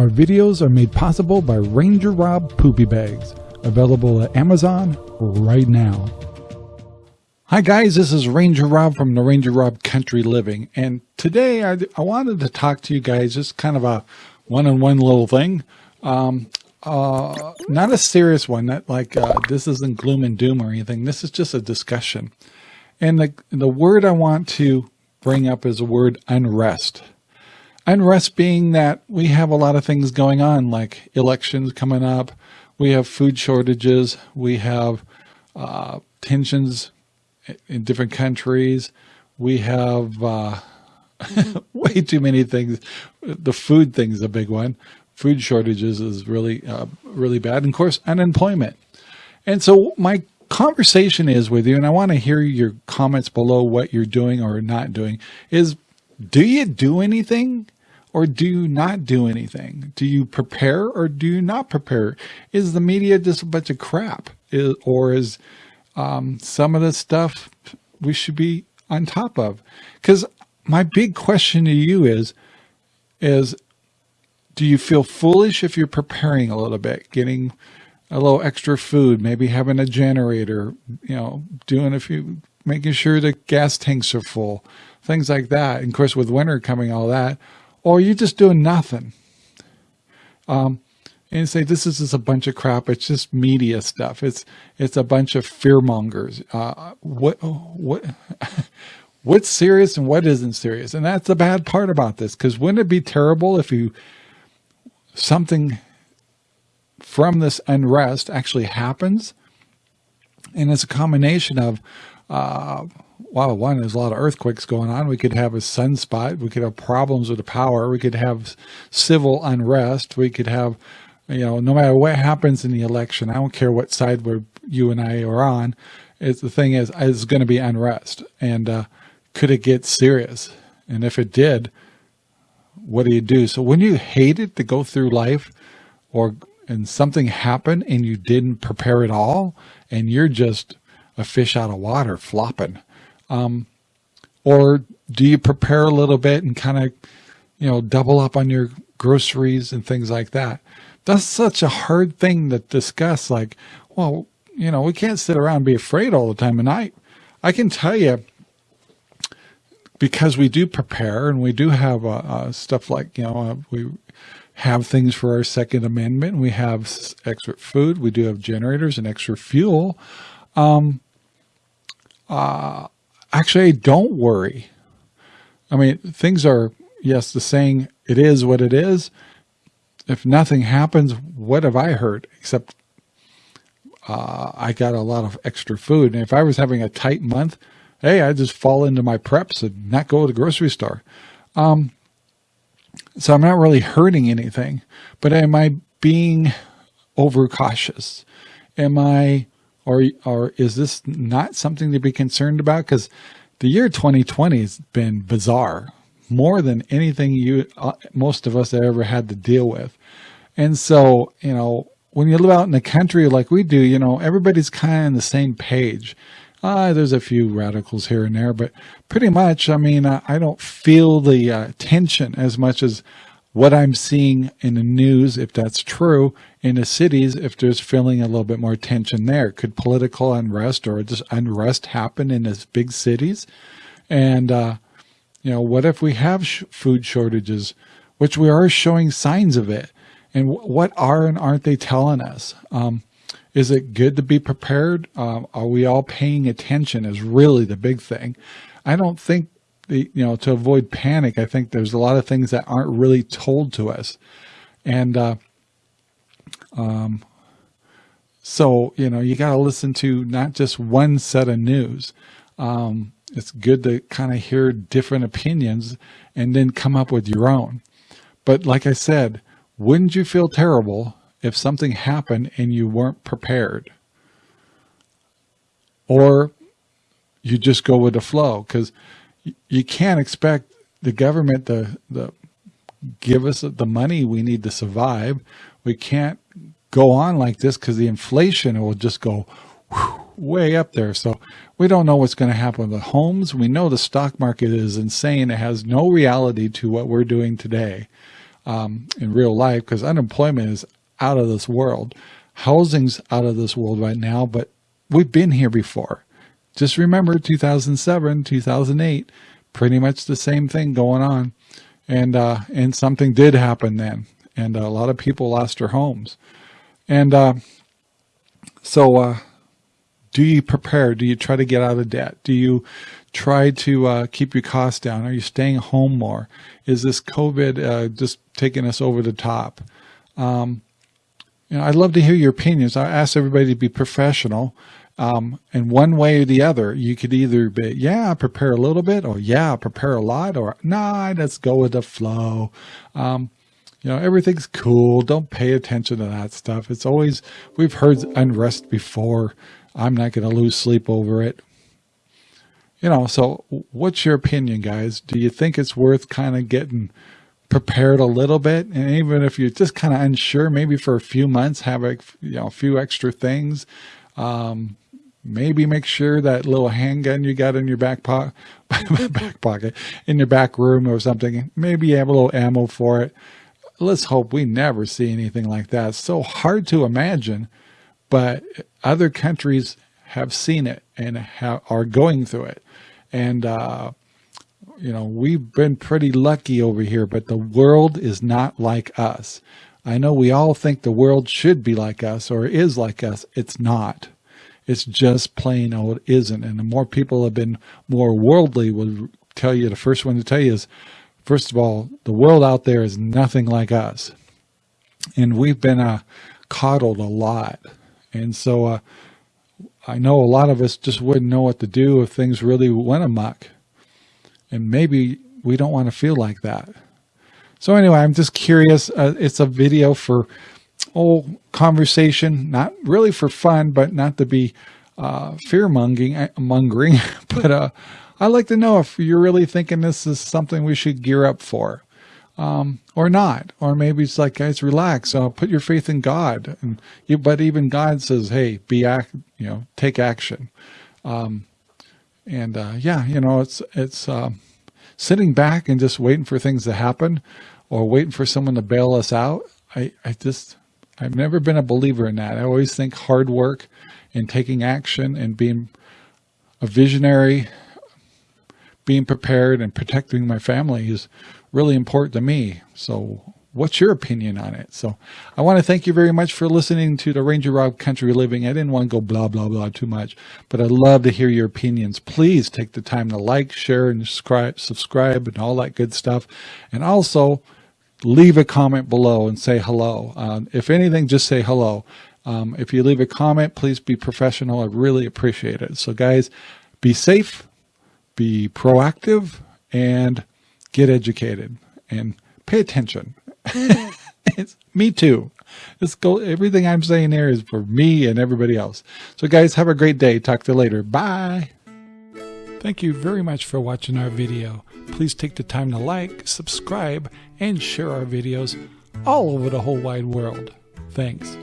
Our videos are made possible by Ranger Rob Poopy Bags, available at Amazon right now. Hi guys, this is Ranger Rob from the Ranger Rob Country Living. And today I, I wanted to talk to you guys, just kind of a one-on-one little thing. Um, uh, not a serious one, not like uh, this isn't gloom and doom or anything. This is just a discussion. And the, the word I want to bring up is the word unrest. Unrest being that we have a lot of things going on, like elections coming up, we have food shortages, we have uh, tensions in different countries, we have uh, way too many things. The food thing is a big one. Food shortages is really, uh, really bad. And of course, unemployment. And so my conversation is with you, and I want to hear your comments below what you're doing or not doing, is do you do anything or do you not do anything? Do you prepare or do you not prepare? Is the media just a bunch of crap? Is, or is um, some of the stuff we should be on top of? Because my big question to you is, is do you feel foolish if you're preparing a little bit, getting a little extra food, maybe having a generator, you know, doing a few, making sure the gas tanks are full, things like that. And of course, with winter coming, all that, or you're just doing nothing. Um, and say this is just a bunch of crap. It's just media stuff. It's it's a bunch of fear mongers. Uh, what what what's serious and what isn't serious, and that's the bad part about this. Because wouldn't it be terrible if you something from this unrest actually happens, and it's a combination of uh, well, one, there's a lot of earthquakes going on. We could have a sunspot. We could have problems with the power. We could have civil unrest. We could have, you know, no matter what happens in the election, I don't care what side we're, you and I are on. It's the thing is, it's going to be unrest. And uh, could it get serious? And if it did, what do you do? So when you hate it to go through life or and something happened and you didn't prepare at all and you're just a fish out of water flopping, um, or do you prepare a little bit and kind of, you know, double up on your groceries and things like that? That's such a hard thing to discuss. Like, well, you know, we can't sit around and be afraid all the time. And I, I can tell you, because we do prepare and we do have uh, uh, stuff like, you know, uh, we have things for our second amendment. We have extra food. We do have generators and extra fuel. Um, uh, actually, don't worry. I mean, things are, yes, the saying, it is what it is. If nothing happens, what have I heard? Except uh, I got a lot of extra food. And if I was having a tight month, hey, I just fall into my preps and not go to the grocery store. Um, so I'm not really hurting anything, but am I being overcautious? Am I or, or is this not something to be concerned about? Because the year 2020 has been bizarre, more than anything you, uh, most of us have ever had to deal with. And so, you know, when you live out in the country like we do, you know, everybody's kind of on the same page. Uh, there's a few radicals here and there, but pretty much, I mean, uh, I don't feel the uh, tension as much as what I'm seeing in the news, if that's true, in the cities, if there's feeling a little bit more tension there. Could political unrest or just unrest happen in these big cities? And, uh, you know, what if we have sh food shortages, which we are showing signs of it? And what are and aren't they telling us? Um, is it good to be prepared? Um, are we all paying attention is really the big thing. I don't think you know, to avoid panic, I think there's a lot of things that aren't really told to us. And, uh, um, so, you know, you got to listen to not just one set of news. Um, it's good to kind of hear different opinions and then come up with your own. But like I said, wouldn't you feel terrible if something happened and you weren't prepared? Or you just go with the flow because you can't expect the government to, to give us the money we need to survive. We can't go on like this because the inflation will just go way up there. So we don't know what's going to happen with homes. We know the stock market is insane. It has no reality to what we're doing today. um, in real life because unemployment is out of this world. Housing's out of this world right now, but we've been here before. Just remember 2007, 2008, pretty much the same thing going on. And, uh, and something did happen then. And a lot of people lost their homes. And, uh, so, uh, do you prepare? Do you try to get out of debt? Do you try to uh, keep your costs down? Are you staying home more? Is this COVID uh, just taking us over the top? Um, you know, I'd love to hear your opinions. I ask everybody to be professional. Um, and one way or the other, you could either be, yeah, prepare a little bit, or yeah, prepare a lot, or nah, let's go with the flow. Um, you know, everything's cool. Don't pay attention to that stuff. It's always, we've heard unrest before. I'm not going to lose sleep over it. You know, so what's your opinion, guys? Do you think it's worth kind of getting prepared a little bit? And even if you're just kind of unsure, maybe for a few months, have a, you know, a few extra things. Um, maybe make sure that little handgun you got in your back pocket, back pocket, in your back room or something, maybe you have a little ammo for it. Let's hope we never see anything like that. So hard to imagine, but other countries have seen it and are going through it. And, uh, you know, we've been pretty lucky over here, but the world is not like us. I know we all think the world should be like us or is like us. It's not. It's just plain old isn't. And the more people have been more worldly will tell you, the first one to tell you is, first of all, the world out there is nothing like us. And we've been uh, coddled a lot. And so uh, I know a lot of us just wouldn't know what to do if things really went amok. And maybe we don't want to feel like that. So anyway, I'm just curious. Uh, it's a video for oh, conversation, not really for fun, but not to be uh, fear mongering, uh, mongering. but uh, I'd like to know if you're really thinking this is something we should gear up for. Um, or not, or maybe it's like, guys, relax, uh, put your faith in God. And you, but even God says, Hey, be act, you know, take action. Um, and, uh, yeah, you know, it's, it's, uh, sitting back and just waiting for things to happen or waiting for someone to bail us out. I, I just, I've never been a believer in that. I always think hard work and taking action and being a visionary, being prepared and protecting my family is really important to me. So what's your opinion on it? So I want to thank you very much for listening to the Ranger Rob Country Living. I didn't want to go blah, blah, blah too much, but I'd love to hear your opinions. Please take the time to like, share, and subscribe, subscribe and all that good stuff. And also leave a comment below and say hello. Uh, if anything, just say hello. Um, if you leave a comment, please be professional. I really appreciate it. So guys, be safe, be proactive, and get educated and pay attention. it's me too. Let's go. Everything I'm saying there is for me and everybody else. So guys, have a great day. Talk to you later. Bye. Thank you very much for watching our video. Please take the time to like, subscribe, and share our videos all over the whole wide world. Thanks.